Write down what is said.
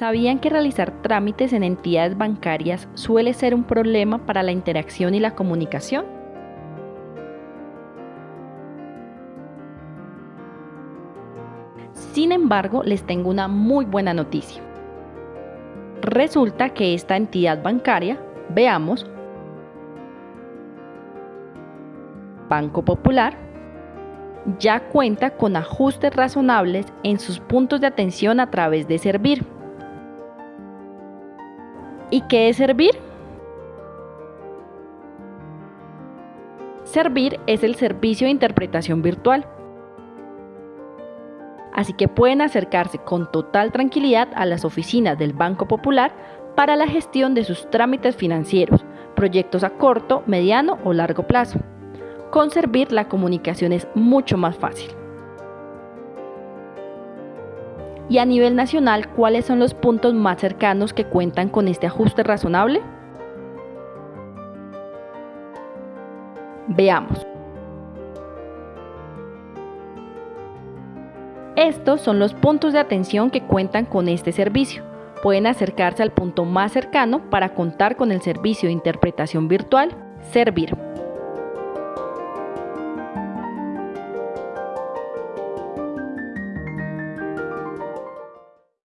¿Sabían que realizar trámites en entidades bancarias suele ser un problema para la interacción y la comunicación? Sin embargo, les tengo una muy buena noticia. Resulta que esta entidad bancaria, veamos, Banco Popular, ya cuenta con ajustes razonables en sus puntos de atención a través de Servir. ¿Y qué es Servir? Servir es el servicio de interpretación virtual. Así que pueden acercarse con total tranquilidad a las oficinas del Banco Popular para la gestión de sus trámites financieros, proyectos a corto, mediano o largo plazo. Con Servir la comunicación es mucho más fácil. Y a nivel nacional, ¿cuáles son los puntos más cercanos que cuentan con este ajuste razonable? Veamos. Estos son los puntos de atención que cuentan con este servicio. Pueden acercarse al punto más cercano para contar con el servicio de interpretación virtual Servir.